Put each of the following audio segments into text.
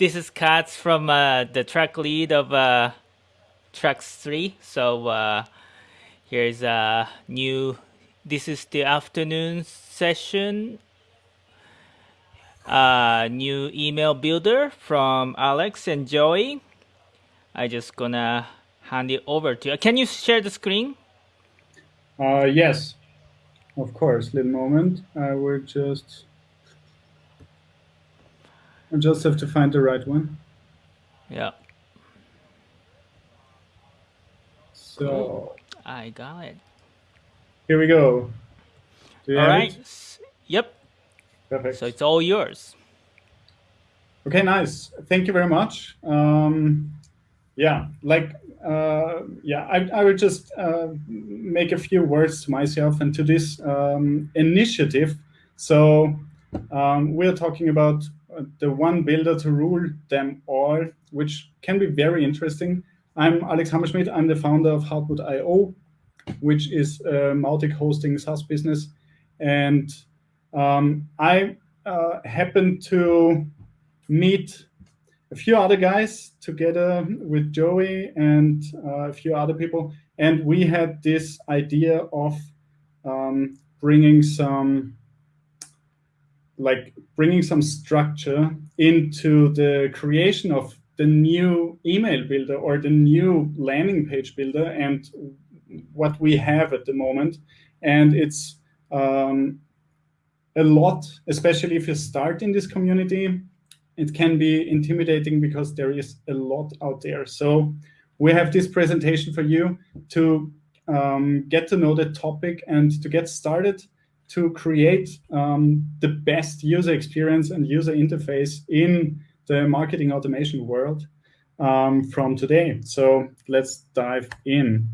this is Katz from uh, the track lead of uh, tracks three. So uh, here's a new. This is the afternoon session. Uh, new email builder from Alex and Joey. I just gonna hand it over to you. Can you share the screen? Uh, yes, of course. Little moment. I will just. I just have to find the right one. Yeah. So cool. I got it. Here we go. all right. It? Yep. Perfect. So it's all yours. Okay, nice. Thank you very much. Um, yeah, like, uh, yeah, I, I will just uh, make a few words to myself and to this um, initiative. So um, we're talking about the one builder to rule them all, which can be very interesting. I'm Alex Hammerschmidt. I'm the founder of Hartmut.io, which is a Mautic hosting SaaS business. And um, I uh, happened to meet a few other guys together with Joey and uh, a few other people. And we had this idea of um, bringing some like bringing some structure into the creation of the new email builder or the new landing page builder and what we have at the moment. And it's um, a lot, especially if you start in this community, it can be intimidating because there is a lot out there. So we have this presentation for you to um, get to know the topic and to get started to create um, the best user experience and user interface in the marketing automation world um, from today. So let's dive in.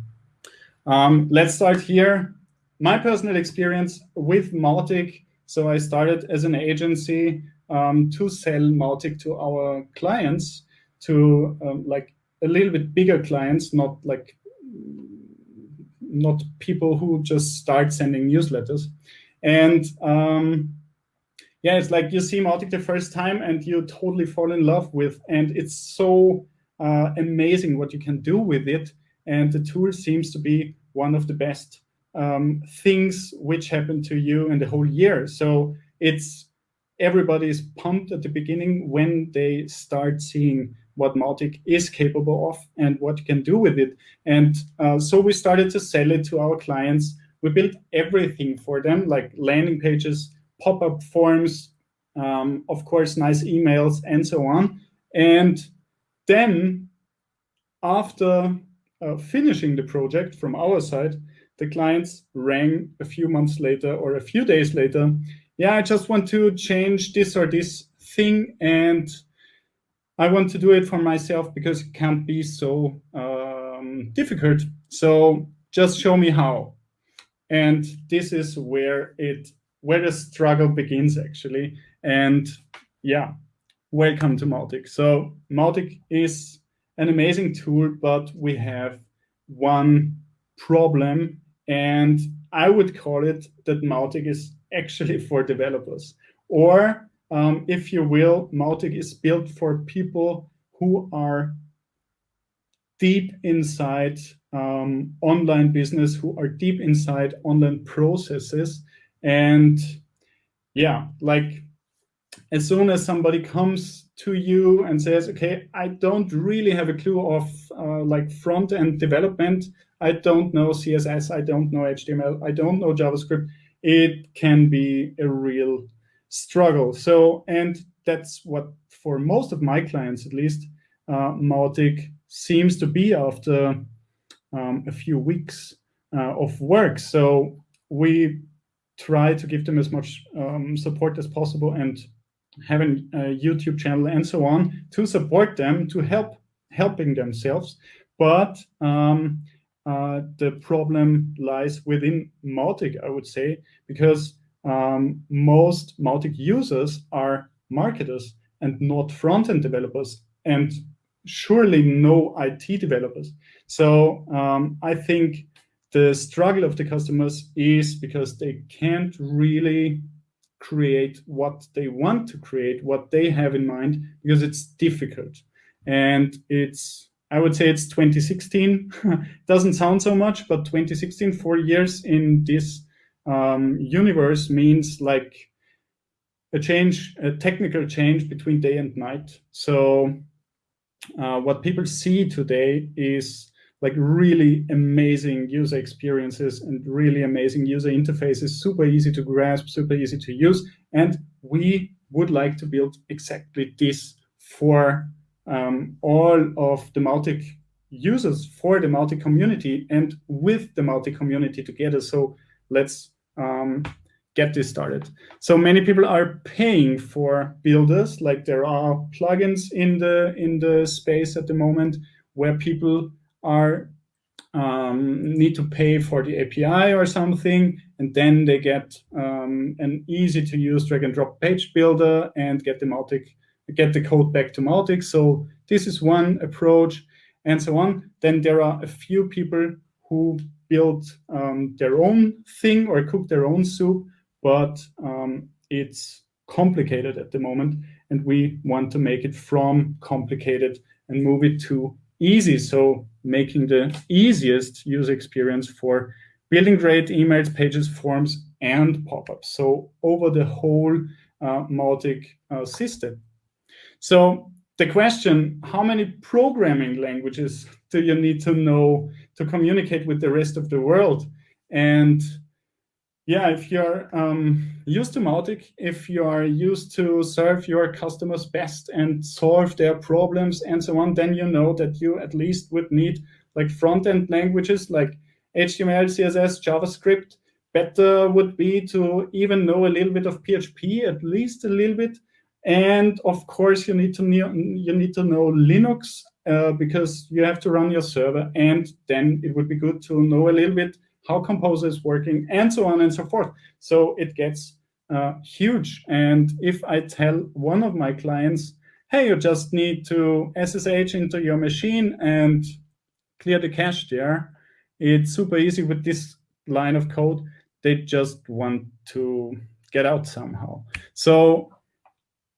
Um, let's start here. My personal experience with Mautic. So I started as an agency um, to sell Mautic to our clients, to um, like a little bit bigger clients, not like not people who just start sending newsletters. And um, yeah, it's like you see Mautic the first time and you totally fall in love with, and it's so uh, amazing what you can do with it. And the tool seems to be one of the best um, things which happened to you in the whole year. So it's everybody is pumped at the beginning when they start seeing what Mautic is capable of and what you can do with it. And uh, so we started to sell it to our clients we built everything for them, like landing pages, pop-up forms, um, of course, nice emails, and so on. And then after uh, finishing the project from our side, the clients rang a few months later or a few days later. Yeah, I just want to change this or this thing, and I want to do it for myself because it can't be so um, difficult. So just show me how. And this is where it where the struggle begins actually. And yeah, welcome to Mautic. So Mautic is an amazing tool, but we have one problem, and I would call it that Mautic is actually for developers. Or um, if you will, Mautic is built for people who are deep inside um, online business, who are deep inside online processes. And yeah, like as soon as somebody comes to you and says, okay, I don't really have a clue of uh, like front end development. I don't know CSS. I don't know HTML. I don't know JavaScript. It can be a real struggle. So, and that's what for most of my clients, at least, uh, Mautic seems to be after um, a few weeks uh, of work. So we try to give them as much um, support as possible and have a YouTube channel and so on to support them, to help helping themselves. But um, uh, the problem lies within Mautic, I would say, because um, most Mautic users are marketers and not front-end developers. And surely no IT developers. So um, I think the struggle of the customers is because they can't really create what they want to create, what they have in mind, because it's difficult. And it's, I would say it's 2016. Doesn't sound so much, but 2016, four years in this um, universe means like a change, a technical change between day and night. So uh, what people see today is like really amazing user experiences and really amazing user interfaces, super easy to grasp, super easy to use. And we would like to build exactly this for um, all of the Mautic users, for the Mautic community and with the Mautic community together. So let's um, get this started. So many people are paying for builders, like there are plugins in the in the space at the moment where people are um, need to pay for the API or something, and then they get um, an easy to use drag and drop page builder and get the Mautic, get the code back to Mautic. So this is one approach and so on. Then there are a few people who build um, their own thing or cook their own soup but um, it's complicated at the moment, and we want to make it from complicated and move it to easy. So making the easiest user experience for building great emails, pages, forms, and pop-ups. So over the whole uh, uh, system. So the question, how many programming languages do you need to know to communicate with the rest of the world? And yeah, if you're um, used to Mautic, if you are used to serve your customers best and solve their problems and so on, then you know that you at least would need like front-end languages like HTML, CSS, JavaScript. Better would be to even know a little bit of PHP, at least a little bit. And of course, you need to know, you need to know Linux uh, because you have to run your server. And then it would be good to know a little bit how Composer is working, and so on and so forth. So it gets uh, huge. And if I tell one of my clients, hey, you just need to SSH into your machine and clear the cache there, it's super easy with this line of code. They just want to get out somehow. So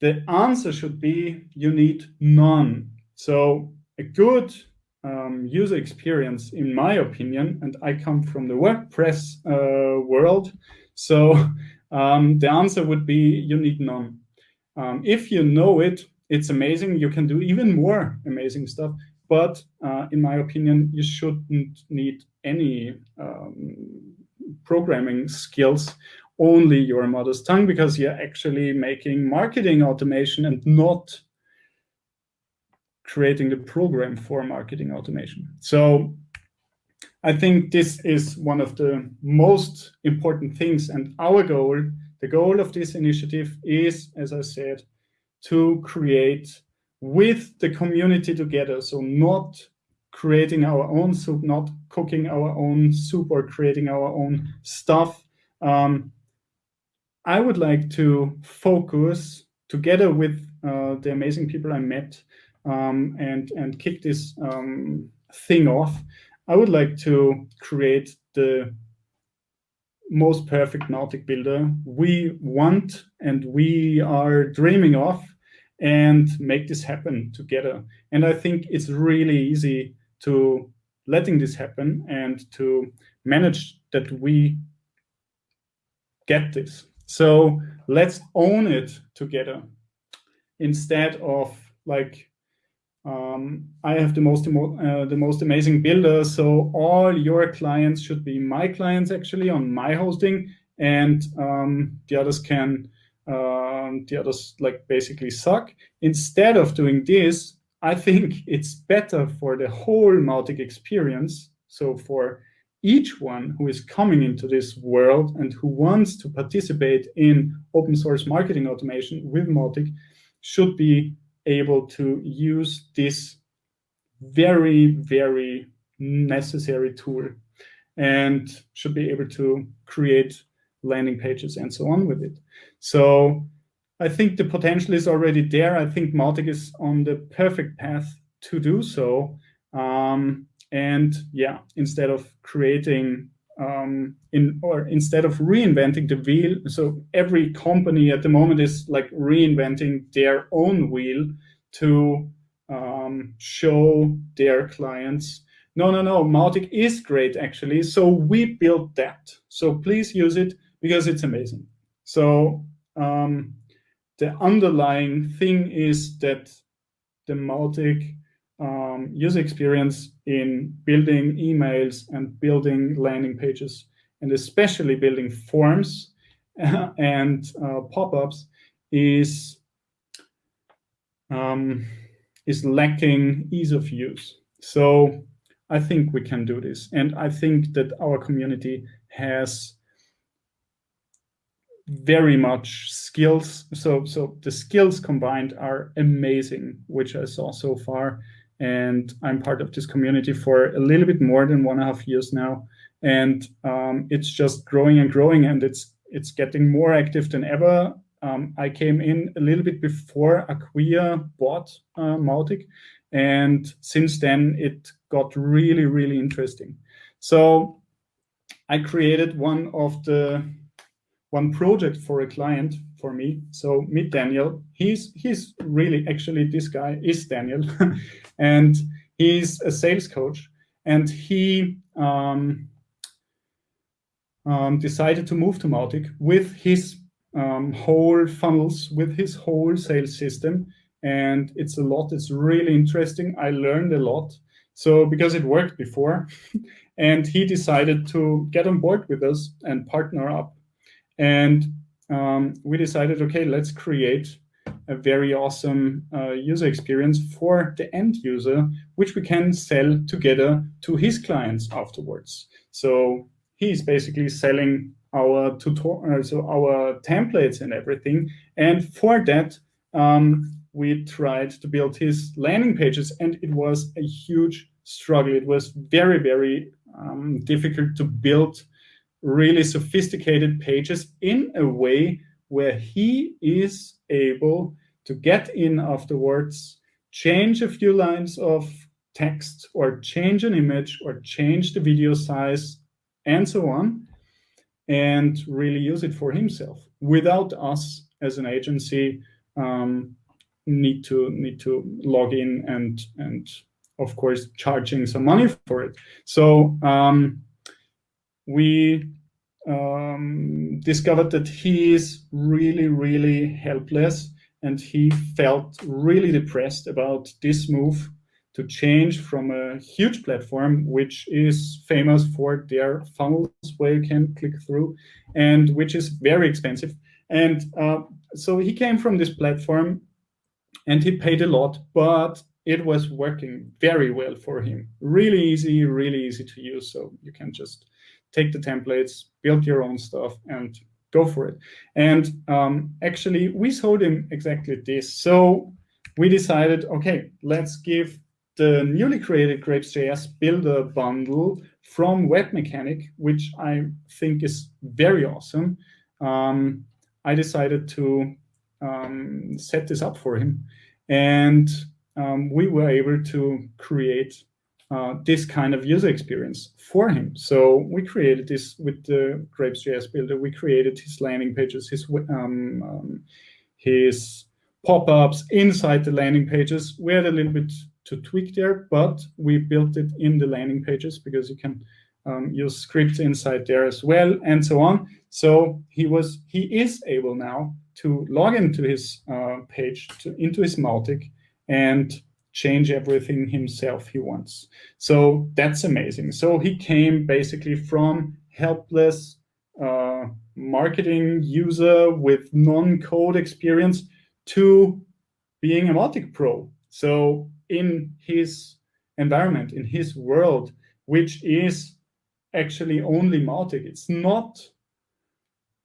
the answer should be you need none. So a good um, user experience, in my opinion, and I come from the WordPress uh, world, so um, the answer would be you need none. Um, if you know it, it's amazing. You can do even more amazing stuff. But uh, in my opinion, you shouldn't need any um, programming skills, only your mother's tongue, because you're actually making marketing automation and not creating the program for marketing automation. So I think this is one of the most important things. And our goal, the goal of this initiative is, as I said, to create with the community together. So not creating our own soup, not cooking our own soup or creating our own stuff. Um, I would like to focus together with uh, the amazing people I met um, and, and kick this um, thing off, I would like to create the most perfect Mautic builder we want and we are dreaming of and make this happen together. And I think it's really easy to letting this happen and to manage that we get this. So let's own it together instead of like um, I have the most uh, the most amazing builder, so all your clients should be my clients actually on my hosting, and um, the others can um, the others like basically suck. Instead of doing this, I think it's better for the whole Mautic experience. So for each one who is coming into this world and who wants to participate in open source marketing automation with Mautic should be able to use this very, very necessary tool and should be able to create landing pages and so on with it. So I think the potential is already there. I think Mautic is on the perfect path to do so. Um, and yeah, instead of creating um, in or instead of reinventing the wheel, so every company at the moment is like reinventing their own wheel to um, show their clients. No, no, no, Mautic is great actually. So we built that. So please use it because it's amazing. So um, the underlying thing is that the Mautic um, user experience in building emails and building landing pages, and especially building forms and uh, pop-ups is um, is lacking ease of use. So I think we can do this, and I think that our community has very much skills. So so the skills combined are amazing, which I saw so far and I'm part of this community for a little bit more than one and a half years now. And um, it's just growing and growing, and it's it's getting more active than ever. Um, I came in a little bit before Acquia bought uh, Mautic, and since then it got really, really interesting. So I created one of the one project for a client for me. So meet Daniel. He's he's really actually this guy is Daniel, and he's a sales coach. And he um, um, decided to move to Mautic with his um, whole funnels, with his whole sales system. And it's a lot. It's really interesting. I learned a lot. So because it worked before, and he decided to get on board with us and partner up. And um, we decided, okay, let's create a very awesome uh, user experience for the end user, which we can sell together to his clients afterwards. So he's basically selling our tutorial, uh, so our templates and everything. And for that, um, we tried to build his landing pages, and it was a huge struggle. It was very, very um, difficult to build really sophisticated pages in a way where he is able to get in afterwards, change a few lines of text or change an image or change the video size and so on, and really use it for himself without us as an agency um, need to need to log in and and of course charging some money for it. So um, we um, discovered that he is really, really helpless and he felt really depressed about this move to change from a huge platform, which is famous for their funnels where you can click through and which is very expensive. And uh, so he came from this platform and he paid a lot, but it was working very well for him. Really easy, really easy to use. So you can just take the templates, build your own stuff, and go for it. And um, actually, we showed him exactly this. So we decided, okay, let's give the newly created Grapes.js builder bundle from Webmecanik, which I think is very awesome. Um, I decided to um, set this up for him. And um, we were able to create uh, this kind of user experience for him. So we created this with the Grapes.js builder. We created his landing pages, his um, um, his pop-ups inside the landing pages. We had a little bit to tweak there, but we built it in the landing pages because you can um, use scripts inside there as well, and so on. So he was he is able now to log into his uh, page to into his Mautic and change everything himself he wants. So that's amazing. So he came basically from helpless uh, marketing user with non-code experience to being a Mautic pro. So in his environment, in his world, which is actually only Mautic, it's not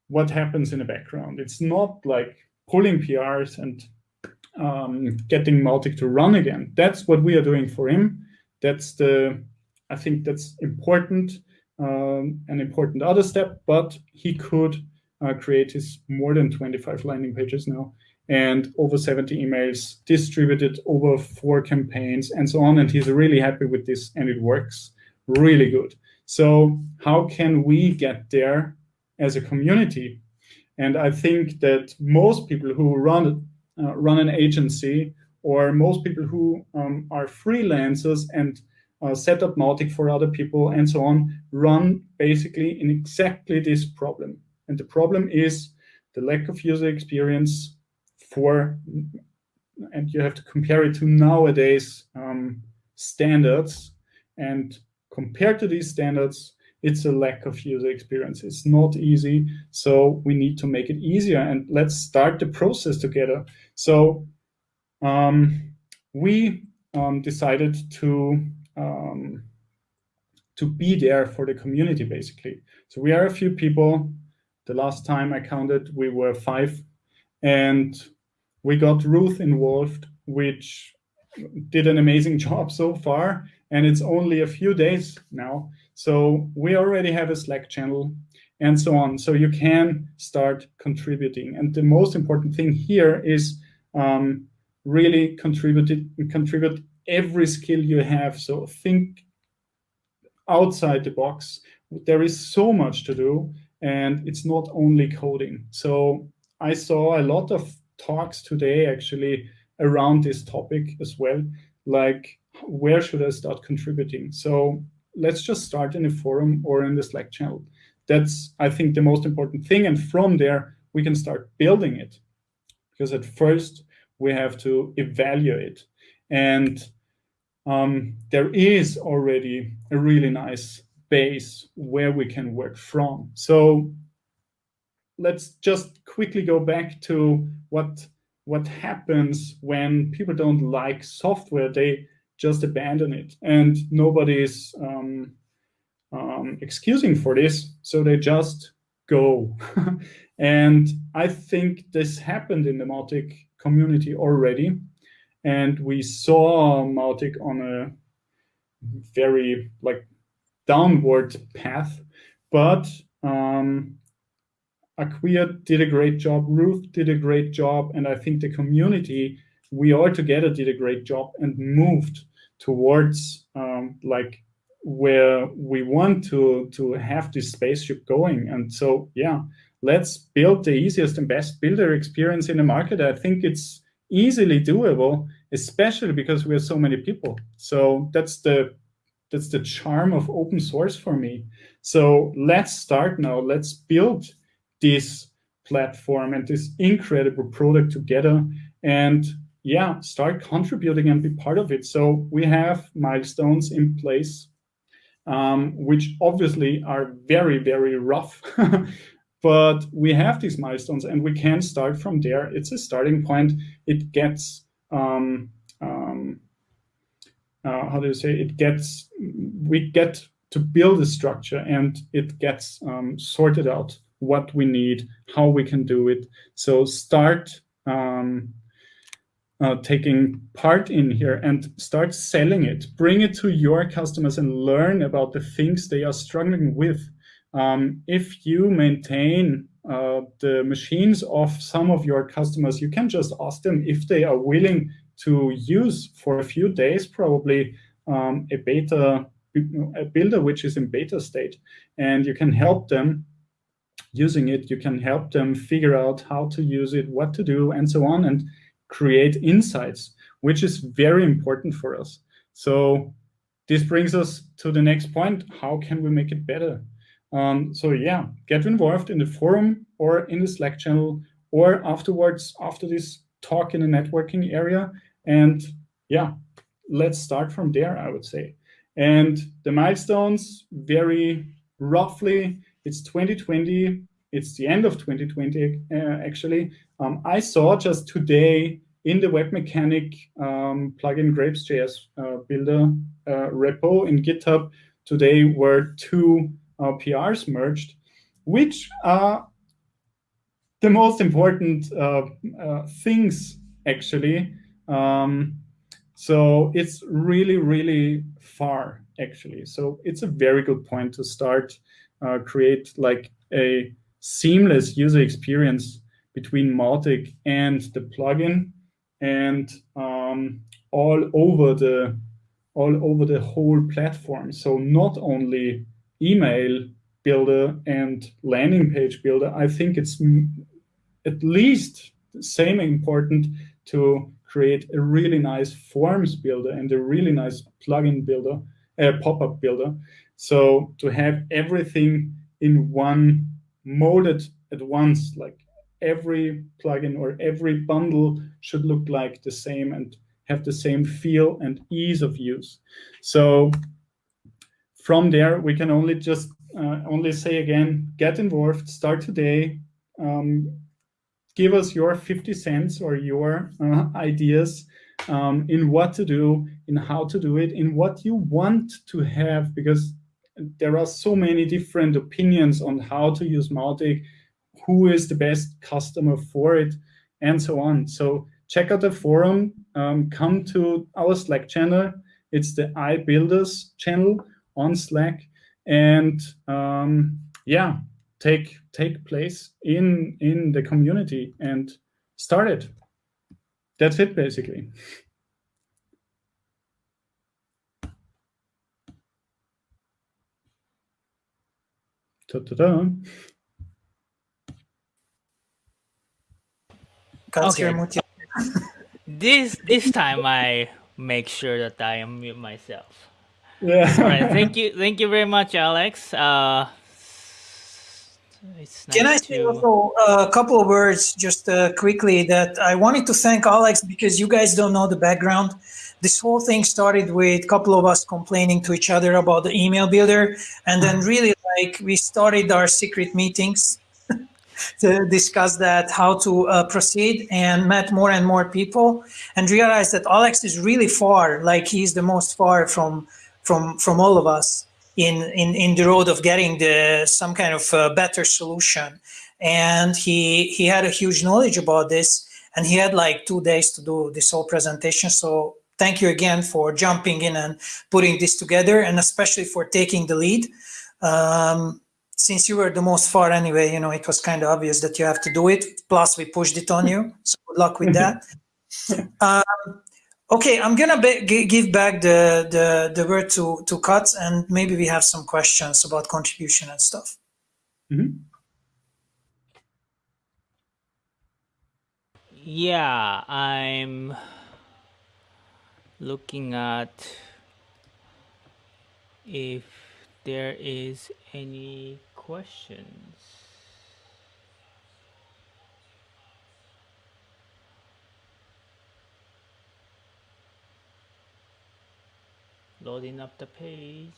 what happens in the background. It's not like pulling PRs and um, getting Mautic to run again. That's what we are doing for him. That's the, I think that's important, um, an important other step, but he could uh, create his more than 25 landing pages now and over 70 emails distributed over four campaigns and so on. And he's really happy with this and it works really good. So how can we get there as a community? And I think that most people who run uh, run an agency or most people who um, are freelancers and uh, set up Mautic for other people and so on run basically in exactly this problem. And the problem is the lack of user experience for, and you have to compare it to nowadays um, standards. And compared to these standards, it's a lack of user experience. It's not easy, so we need to make it easier. And let's start the process together. So um, we um, decided to um, to be there for the community, basically. So we are a few people. The last time I counted, we were five, and we got Ruth involved, which did an amazing job so far, and it's only a few days now. So we already have a Slack channel and so on. So you can start contributing. And the most important thing here is um, really contribute, contribute every skill you have. So think outside the box. There is so much to do, and it's not only coding. So I saw a lot of talks today actually around this topic as well, like where should I start contributing? So let's just start in a forum or in the Slack channel. That's, I think, the most important thing. And from there, we can start building it. Because at first, we have to evaluate. And um, there is already a really nice base where we can work from. So let's just quickly go back to what what happens when people don't like software. They just abandon it, and nobody's um, um, excusing for this. So they just go. and I think this happened in the Mautic community already. And we saw Mautic on a very like downward path, but um, Acquia did a great job, Ruth did a great job, and I think the community, we all together did a great job and moved towards um, like where we want to to have this spaceship going. And so, yeah, let's build the easiest and best builder experience in the market. I think it's easily doable, especially because we have so many people. So that's the that's the charm of open source for me. So let's start now. Let's build this platform and this incredible product together and yeah, start contributing and be part of it. So we have milestones in place, um, which obviously are very, very rough. But we have these milestones and we can start from there. It's a starting point. It gets, um, um, uh, how do you say, it gets, we get to build a structure and it gets um, sorted out what we need, how we can do it. So start um, uh, taking part in here and start selling it. Bring it to your customers and learn about the things they are struggling with um, if you maintain uh, the machines of some of your customers, you can just ask them if they are willing to use for a few days, probably um, a beta, a builder which is in beta state. And you can help them using it. You can help them figure out how to use it, what to do, and so on, and create insights, which is very important for us. So this brings us to the next point. How can we make it better? Um, so yeah, get involved in the forum or in the Slack channel or afterwards after this talk in the networking area. And yeah, let's start from there, I would say. And the milestones very roughly, it's 2020, it's the end of 2020 uh, actually. Um, I saw just today in the Webmecanik um, plugin grapes.js uh, builder uh, repo in GitHub, today were two uh, PRs merged, which are the most important uh, uh, things, actually. Um, so it's really, really far, actually. So it's a very good point to start uh, create like a seamless user experience between Mautic and the plugin and um, all over the all over the whole platform. So not only email builder and landing page builder, I think it's at least the same important to create a really nice forms builder and a really nice plugin builder, uh, pop-up builder. So to have everything in one molded at once, like every plugin or every bundle should look like the same and have the same feel and ease of use. So from there, we can only just uh, only say again, get involved, start today, um, give us your 50 cents or your uh, ideas um, in what to do, in how to do it, in what you want to have, because there are so many different opinions on how to use Mautic, who is the best customer for it, and so on. So check out the forum, um, come to our Slack channel. It's the iBuilders channel on Slack. And um, yeah, take take place in in the community and start it. That's it basically. Ta -ta -ta. Okay. this this time I make sure that I unmute myself. Yeah. All right. Thank you. Thank you very much, Alex. Uh, nice Can I say to... also a couple of words just uh, quickly that I wanted to thank Alex because you guys don't know the background. This whole thing started with a couple of us complaining to each other about the email builder. And then really like we started our secret meetings to discuss that, how to uh, proceed and met more and more people and realized that Alex is really far, like he's the most far from from from all of us in in in the road of getting the some kind of uh, better solution. And he he had a huge knowledge about this and he had like two days to do this whole presentation. So thank you again for jumping in and putting this together and especially for taking the lead um, since you were the most far anyway you know it was kind of obvious that you have to do it plus we pushed it on you so good luck with that um, Okay, I'm gonna give back the, the, the word to, to Cut and maybe we have some questions about contribution and stuff. Mm -hmm. Yeah, I'm looking at if there is any questions. loading up the page.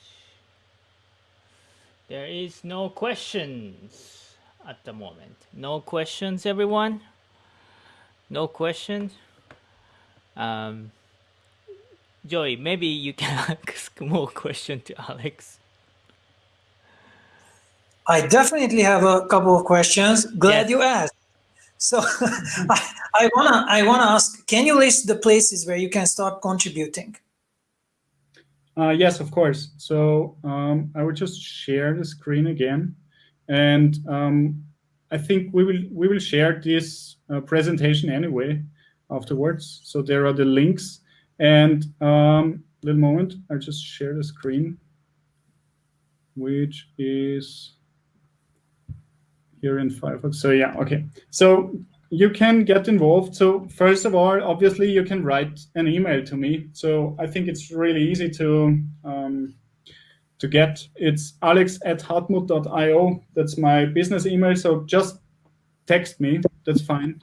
There is no questions at the moment. No questions everyone? No questions? Um, Joey maybe you can ask more question to Alex I definitely have a couple of questions glad yes. you asked so I, I wanna I wanna ask can you list the places where you can start contributing uh, yes, of course. So um, I will just share the screen again. And um, I think we will we will share this uh, presentation anyway afterwards. So there are the links. And um, little moment, I'll just share the screen, which is here in Firefox. So yeah, okay. So you can get involved. So first of all, obviously you can write an email to me. So I think it's really easy to um, to get. It's alex at hartmut.io. That's my business email. So just text me. That's fine.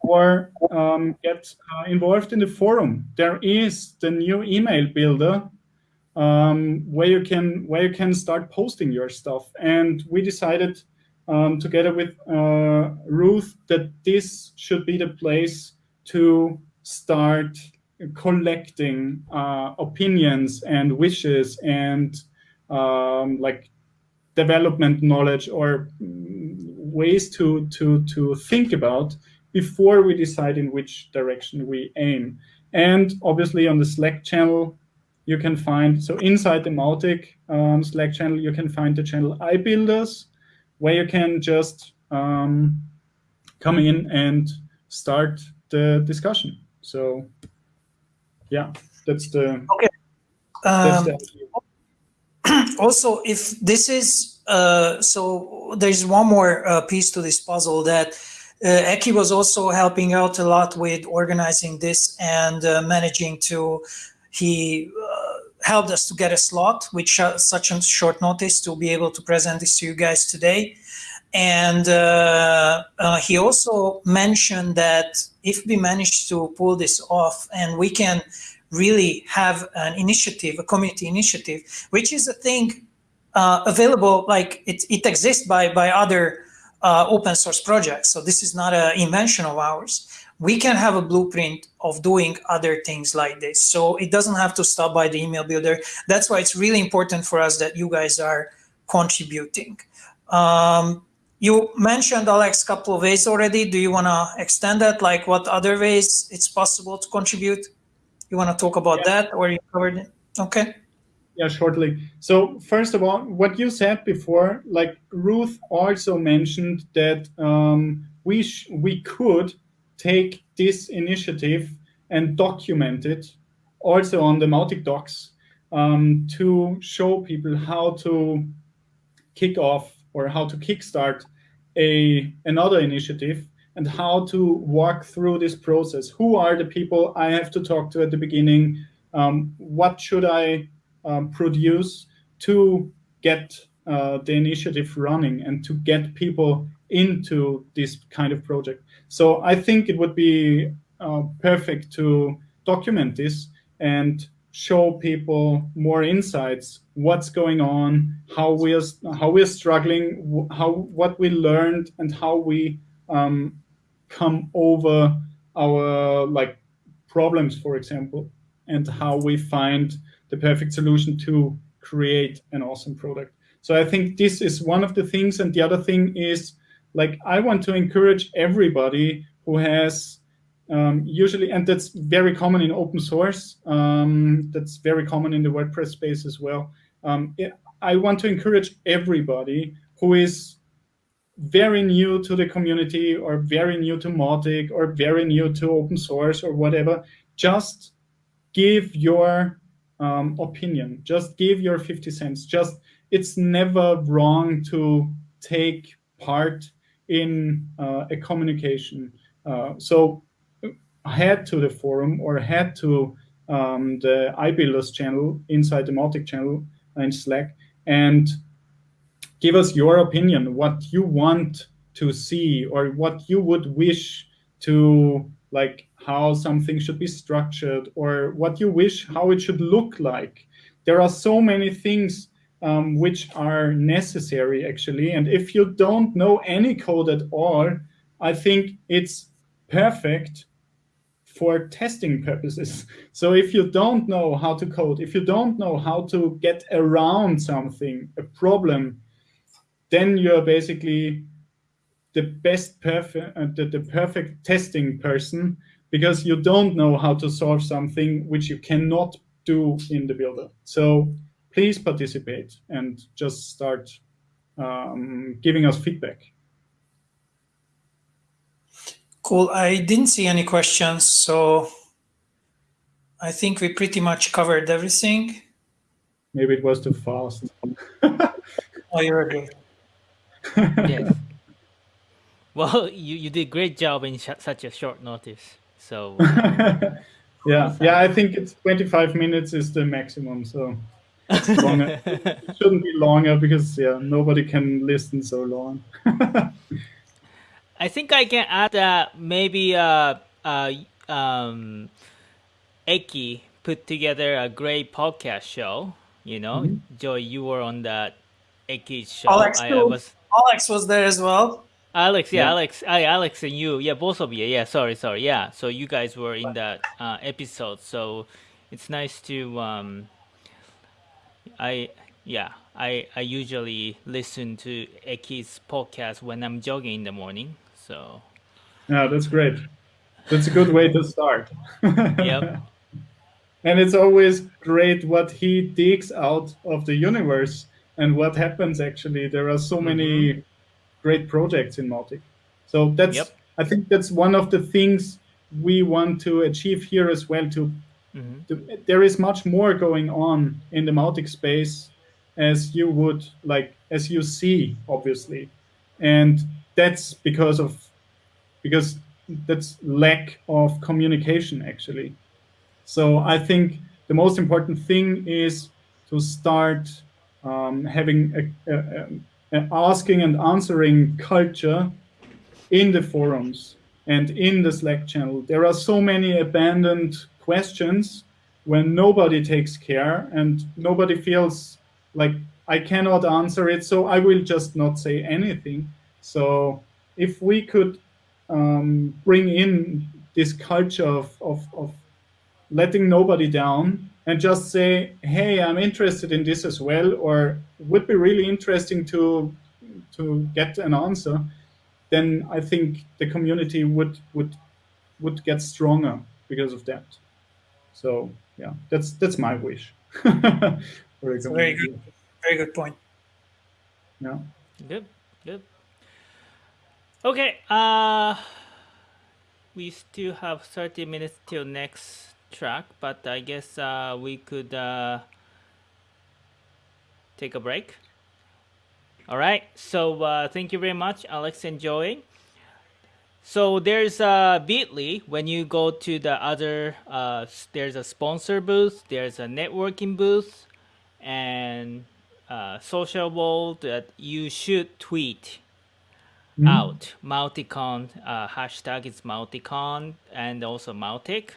Or um, get uh, involved in the forum. There is the new email builder um, where you can where you can start posting your stuff. And we decided um, together with uh, Ruth that this should be the place to start collecting uh, opinions and wishes and um, like development knowledge or ways to to to think about before we decide in which direction we aim. And obviously on the Slack channel, you can find, so inside the Mautic um, Slack channel, you can find the channel iBuilders, where you can just um, come in and start the discussion. So yeah, that's the okay. That's the also, if this is uh, so, there's one more uh, piece to this puzzle that uh, Eki was also helping out a lot with organizing this and uh, managing to. He uh, helped us to get a slot with sh such a short notice to be able to present this to you guys today. And uh, he also mentioned that if we manage to pull this off and we can really have an initiative, a community initiative, which is a thing uh, available, like it, it exists by, by other uh, open source projects. So this is not an invention of ours. We can have a blueprint of doing other things like this. So it doesn't have to stop by the email builder. That's why it's really important for us that you guys are contributing. Um, you mentioned, Alex, a couple of ways already. Do you want to extend that? Like what other ways it's possible to contribute? You want to talk about yeah. that or you covered it? Okay. Yeah, shortly. So first of all, what you said before, like Ruth also mentioned that um, we we could take this initiative and document it also on the Mautic docs um, to show people how to kick off or how to kickstart a another initiative and how to walk through this process. Who are the people I have to talk to at the beginning? Um, what should I um, produce to get uh, the initiative running and to get people into this kind of project? So I think it would be uh, perfect to document this and show people more insights what's going on how we're how we're struggling how what we learned and how we um, come over our like problems for example and how we find the perfect solution to create an awesome product so i think this is one of the things and the other thing is like i want to encourage everybody who has um, usually, and that's very common in open source. Um, that's very common in the WordPress space as well. Um, it, I want to encourage everybody who is very new to the community or very new to Mautic or very new to open source or whatever, just give your um, opinion. Just give your 50 cents. Just It's never wrong to take part in uh, a communication. Uh, so head to the forum or head to um, the iBuilders channel inside the Mautic channel in Slack and give us your opinion, what you want to see or what you would wish to like how something should be structured or what you wish how it should look like. There are so many things um, which are necessary actually. And if you don't know any code at all, I think it's perfect for testing purposes. So if you don't know how to code, if you don't know how to get around something, a problem, then you're basically the best perfect, uh, the, the perfect testing person because you don't know how to solve something which you cannot do in the builder. So please participate and just start um, giving us feedback. Cool. I didn't see any questions, so I think we pretty much covered everything. Maybe it was too fast. oh, you're good. yes. Well, you, you did great job in such a short notice. So. yeah, yeah. I think it's 25 minutes is the maximum. So. Longer. it shouldn't be longer because yeah, nobody can listen so long. I think I can add that maybe uh, uh, um, Eki put together a great podcast show. You know, mm -hmm. Joy, you were on that Eki show. Alex, I, I was. Alex was there as well. Alex, yeah, yeah, Alex, I, Alex, and you, yeah, both of you, yeah. Sorry, sorry, yeah. So you guys were in that uh, episode, so it's nice to. Um, I yeah, I I usually listen to Eki's podcast when I'm jogging in the morning. So yeah, that's great. That's a good way to start. yep. And it's always great what he digs out of the universe and what happens actually. There are so mm -hmm. many mm-hmm. Great projects in Mautic. So that's yep. I think that's one of the things we want to achieve here as well. To, mm -hmm. to there is much more going on in the Mautic space as you would like as you see obviously and that's because of because that's lack of communication actually so i think the most important thing is to start um, having a, a, a asking and answering culture in the forums and in the slack channel there are so many abandoned questions when nobody takes care and nobody feels like I cannot answer it, so I will just not say anything. So if we could um, bring in this culture of, of, of letting nobody down and just say, hey, I'm interested in this as well, or would be really interesting to to get an answer, then I think the community would would would get stronger because of that. So yeah, that's that's my wish. very good. Very good point. Yeah. Good. Good. Okay. Uh, we still have 30 minutes till next track, but I guess uh, we could uh, take a break. All right. So uh, thank you very much, Alex and Joey. So there's a Bitly when you go to the other. Uh, there's a sponsor booth. There's a networking booth, and uh, social world that you should tweet mm. out MautiCon uh, hashtag is MautiCon and also Mautic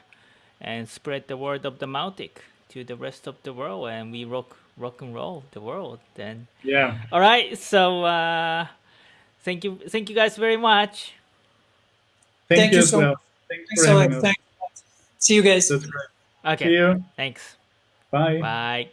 and spread the word of the Mautic to the rest of the world and we rock rock and roll the world then. Yeah. All right so uh thank you thank you guys very much. Thank, thank you, you so well. thanks, thanks so much. Thanks. see you guys. That's great. okay see you. thanks. Bye. Bye